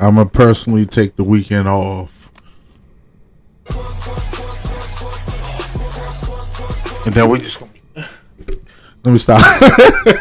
I'm gonna personally take the weekend off. And then we just gonna let me stop.